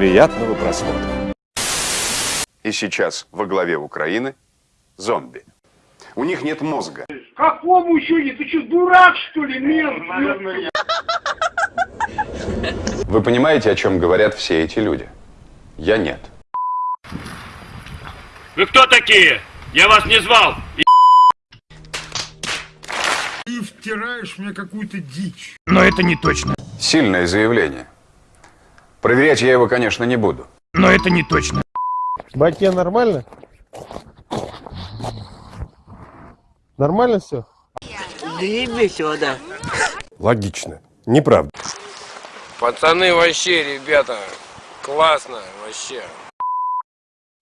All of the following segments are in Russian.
Приятного просмотра. И сейчас во главе Украины зомби. У них нет мозга. Какому еще не? Ты что, дурак, что ли? Нет, Вы понимаете, о чем говорят все эти люди? Я нет. Вы кто такие? Я вас не звал. Ты втираешь мне какую-то дичь. Но это не точно. Сильное заявление. Проверять я его, конечно, не буду. Но это не точно. Батя, нормально? Нормально все? Логично. Неправда. Пацаны, вообще, ребята, классно, вообще.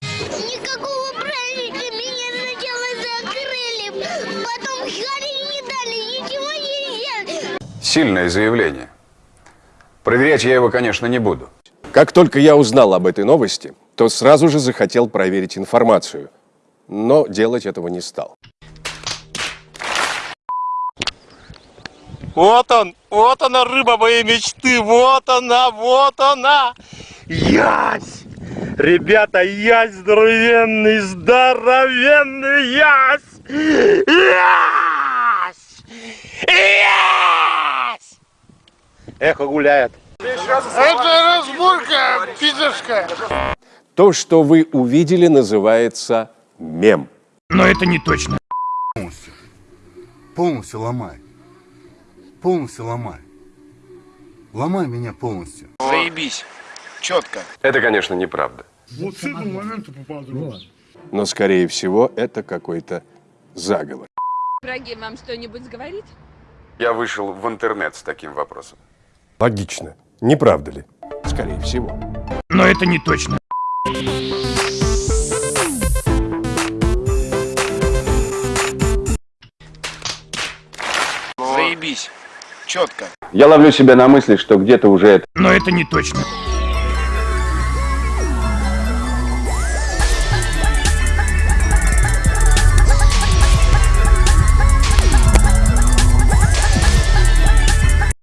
Никакого праздника меня сначала закрыли, потом не дали, ничего нельзя. Сильное заявление. Проверять я его, конечно, не буду. Как только я узнал об этой новости, то сразу же захотел проверить информацию. Но делать этого не стал. Вот он, вот она, рыба моей мечты, вот она, вот она. Ясь! Ребята, ясь здоровенный, здоровенный ясь! Ясь! Ясь! Эхо гуляет. Это разборка пидорская. То, что вы увидели, называется мем. Но это не точно. Полностью ломай. Полностью ломай. Ломай меня полностью. Заебись. Четко. Это, конечно, неправда. Вот с этого момента. Но, скорее всего, это какой-то заговор. Враги вам что-нибудь говорит? Я вышел в интернет с таким вопросом. Логично. Не правда ли? Скорее всего. Но это не точно. Заебись. Четко. Я ловлю себя на мысли, что где-то уже это Но это не точно.